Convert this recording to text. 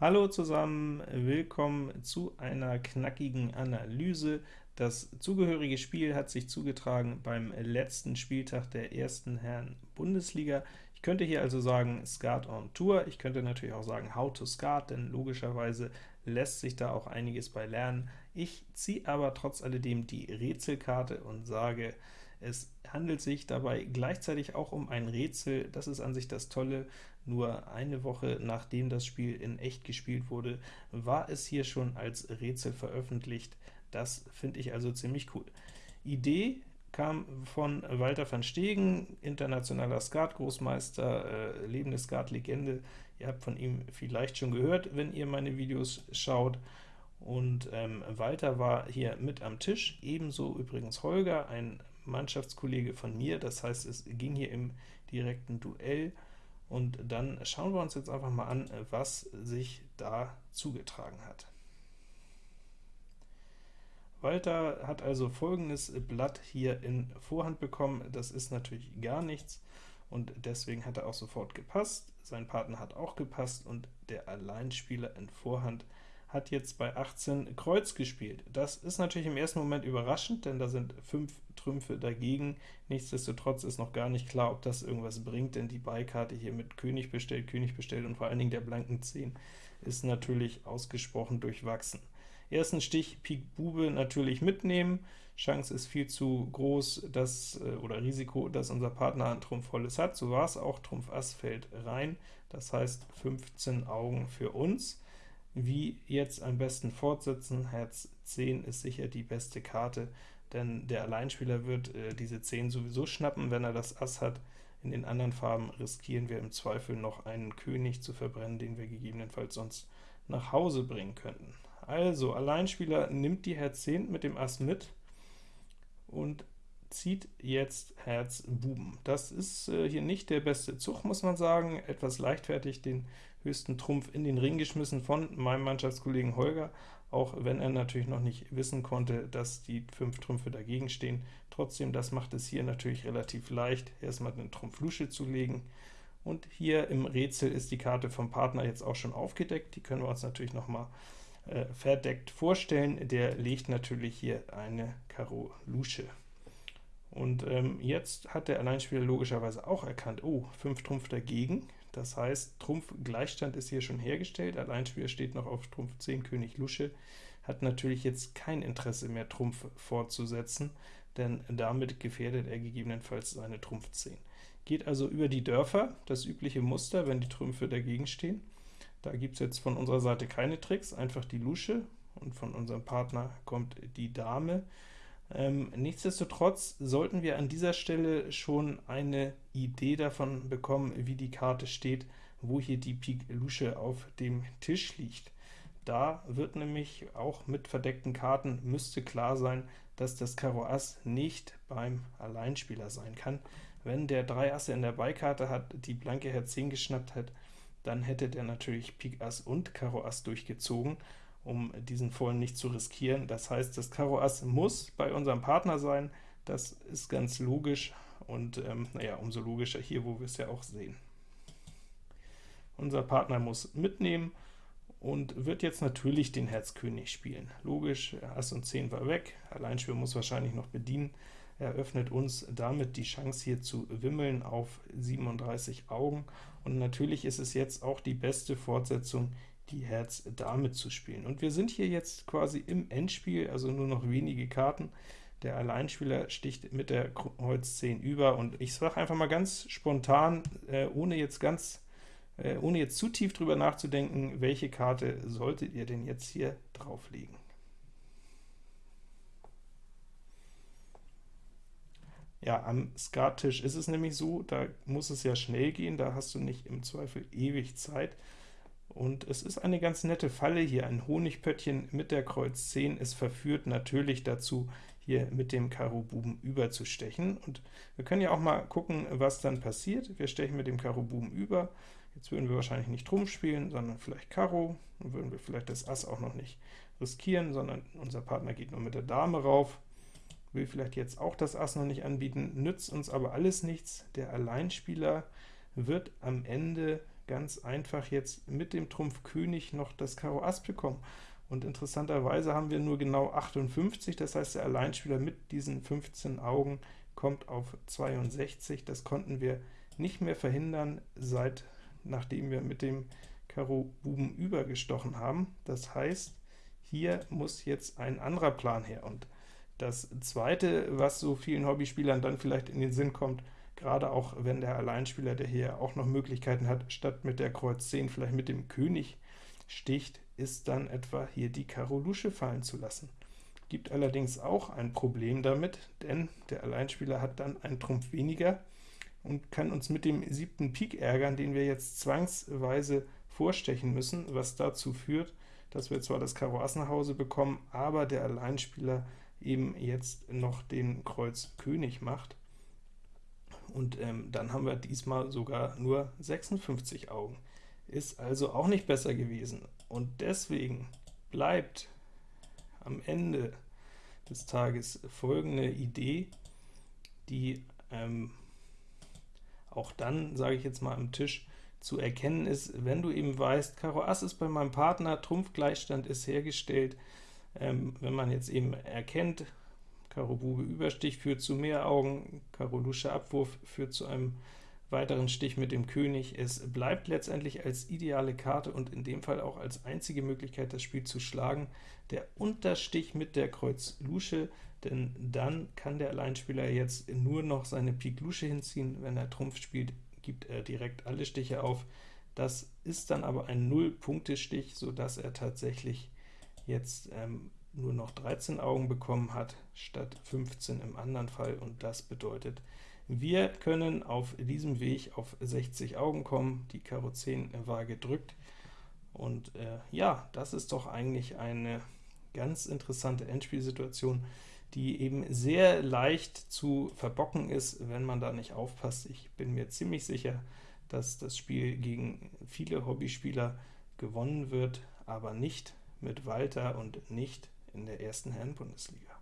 Hallo zusammen, willkommen zu einer knackigen Analyse. Das zugehörige Spiel hat sich zugetragen beim letzten Spieltag der ersten Herren Bundesliga. Ich könnte hier also sagen Skat on Tour, ich könnte natürlich auch sagen How to Skat, denn logischerweise lässt sich da auch einiges bei lernen. Ich ziehe aber trotz alledem die Rätselkarte und sage, es handelt sich dabei gleichzeitig auch um ein Rätsel, das ist an sich das Tolle, nur eine Woche nachdem das Spiel in echt gespielt wurde, war es hier schon als Rätsel veröffentlicht. Das finde ich also ziemlich cool. Idee kam von Walter van Stegen, internationaler Skat-Großmeister, äh, lebende Skat-Legende. Ihr habt von ihm vielleicht schon gehört, wenn ihr meine Videos schaut. Und ähm, Walter war hier mit am Tisch, ebenso übrigens Holger, ein Mannschaftskollege von mir, das heißt, es ging hier im direkten Duell, und dann schauen wir uns jetzt einfach mal an, was sich da zugetragen hat. Walter hat also folgendes Blatt hier in Vorhand bekommen, das ist natürlich gar nichts, und deswegen hat er auch sofort gepasst, sein Partner hat auch gepasst, und der Alleinspieler in Vorhand hat jetzt bei 18 Kreuz gespielt. Das ist natürlich im ersten Moment überraschend, denn da sind 5 Trümpfe dagegen. Nichtsdestotrotz ist noch gar nicht klar, ob das irgendwas bringt, denn die Beikarte hier mit König bestellt, König bestellt und vor allen Dingen der blanken 10 ist natürlich ausgesprochen durchwachsen. Ersten Stich Pik Bube natürlich mitnehmen, Chance ist viel zu groß, dass, äh, oder Risiko, dass unser Partner ein Trumpf volles hat, so war es auch, Trumpf Ass fällt rein, das heißt 15 Augen für uns. Wie jetzt am besten fortsetzen? Herz 10 ist sicher die beste Karte, denn der Alleinspieler wird äh, diese 10 sowieso schnappen, wenn er das Ass hat. In den anderen Farben riskieren wir im Zweifel noch einen König zu verbrennen, den wir gegebenenfalls sonst nach Hause bringen könnten. Also, Alleinspieler nimmt die Herz 10 mit dem Ass mit und zieht jetzt Herz Buben. Das ist äh, hier nicht der beste Zug, muss man sagen, etwas leichtfertig den höchsten Trumpf in den Ring geschmissen von meinem Mannschaftskollegen Holger, auch wenn er natürlich noch nicht wissen konnte, dass die fünf Trümpfe dagegen stehen. Trotzdem, das macht es hier natürlich relativ leicht, erstmal eine Trumpf-Lusche zu legen. Und hier im Rätsel ist die Karte vom Partner jetzt auch schon aufgedeckt, die können wir uns natürlich noch mal äh, verdeckt vorstellen. Der legt natürlich hier eine Karo Lusche. Und ähm, jetzt hat der Alleinspieler logischerweise auch erkannt, oh, 5 Trumpf dagegen, das heißt, Trumpf-Gleichstand ist hier schon hergestellt, Alleinspieler steht noch auf Trumpf 10 König Lusche, hat natürlich jetzt kein Interesse mehr, Trumpf fortzusetzen, denn damit gefährdet er gegebenenfalls seine Trumpf 10. Geht also über die Dörfer, das übliche Muster, wenn die Trümpfe dagegen stehen. Da gibt es jetzt von unserer Seite keine Tricks, einfach die Lusche, und von unserem Partner kommt die Dame. Ähm, nichtsdestotrotz sollten wir an dieser Stelle schon eine Idee davon bekommen, wie die Karte steht, wo hier die Pik Lusche auf dem Tisch liegt. Da wird nämlich auch mit verdeckten Karten müsste klar sein, dass das Karo Ass nicht beim Alleinspieler sein kann. Wenn der 3 Asse in der Beikarte hat, die blanke Herz 10 geschnappt hat, dann hätte der natürlich Pik Ass und Karo Ass durchgezogen, um diesen Vollen nicht zu riskieren. Das heißt, das Karo Ass muss bei unserem Partner sein, das ist ganz logisch, und ähm, naja, umso logischer hier, wo wir es ja auch sehen. Unser Partner muss mitnehmen und wird jetzt natürlich den Herz König spielen. Logisch, Ass und 10 war weg, Alleinspieler muss wahrscheinlich noch bedienen, eröffnet uns damit die Chance hier zu wimmeln auf 37 Augen, und natürlich ist es jetzt auch die beste Fortsetzung, die Herz Dame zu spielen. Und wir sind hier jetzt quasi im Endspiel, also nur noch wenige Karten. Der Alleinspieler sticht mit der Kreuz 10 über, und ich sage einfach mal ganz spontan, äh, ohne jetzt ganz äh, ohne jetzt zu tief drüber nachzudenken, welche Karte solltet ihr denn jetzt hier drauflegen? Ja, am Skattisch ist es nämlich so, da muss es ja schnell gehen, da hast du nicht im Zweifel ewig Zeit. Und es ist eine ganz nette Falle hier, ein Honigpöttchen mit der Kreuz 10. Es verführt natürlich dazu, hier mit dem Karo Buben überzustechen. Und wir können ja auch mal gucken, was dann passiert. Wir stechen mit dem Karo Buben über. Jetzt würden wir wahrscheinlich nicht Trumpf spielen, sondern vielleicht Karo. Dann würden wir vielleicht das Ass auch noch nicht riskieren, sondern unser Partner geht nur mit der Dame rauf. Will vielleicht jetzt auch das Ass noch nicht anbieten, nützt uns aber alles nichts. Der Alleinspieler wird am Ende ganz einfach jetzt mit dem Trumpf König noch das Karo Ass bekommen. Und interessanterweise haben wir nur genau 58, das heißt, der Alleinspieler mit diesen 15 Augen kommt auf 62. Das konnten wir nicht mehr verhindern, seit nachdem wir mit dem Karo Buben übergestochen haben. Das heißt, hier muss jetzt ein anderer Plan her. Und das zweite, was so vielen Hobbyspielern dann vielleicht in den Sinn kommt, gerade auch wenn der Alleinspieler, der hier auch noch Möglichkeiten hat, statt mit der Kreuz 10 vielleicht mit dem König sticht, ist dann etwa hier die Karo Lusche fallen zu lassen. Gibt allerdings auch ein Problem damit, denn der Alleinspieler hat dann einen Trumpf weniger und kann uns mit dem siebten Pik ärgern, den wir jetzt zwangsweise vorstechen müssen, was dazu führt, dass wir zwar das Karo Ass nach Hause bekommen, aber der Alleinspieler eben jetzt noch den Kreuz König macht. Und ähm, dann haben wir diesmal sogar nur 56 Augen. Ist also auch nicht besser gewesen. Und deswegen bleibt am Ende des Tages folgende Idee, die ähm, auch dann, sage ich jetzt mal, am Tisch zu erkennen ist, wenn du eben weißt, Karo Ass ist bei meinem Partner, Trumpfgleichstand ist hergestellt, ähm, wenn man jetzt eben erkennt, Karo Bube Überstich führt zu mehr Augen, Karo Lusche Abwurf führt zu einem weiteren Stich mit dem König. Es bleibt letztendlich als ideale Karte und in dem Fall auch als einzige Möglichkeit, das Spiel zu schlagen, der Unterstich mit der Kreuz Lusche, denn dann kann der Alleinspieler jetzt nur noch seine Pik Lusche hinziehen. Wenn er Trumpf spielt, gibt er direkt alle Stiche auf. Das ist dann aber ein Null-Punkte-Stich, sodass er tatsächlich jetzt ähm, nur noch 13 Augen bekommen hat, statt 15 im anderen Fall, und das bedeutet, wir können auf diesem Weg auf 60 Augen kommen, die Karo 10 war gedrückt, und äh, ja, das ist doch eigentlich eine ganz interessante Endspielsituation, die eben sehr leicht zu verbocken ist, wenn man da nicht aufpasst. Ich bin mir ziemlich sicher, dass das Spiel gegen viele Hobbyspieler gewonnen wird, aber nicht mit Walter und nicht in der ersten Herren-Bundesliga.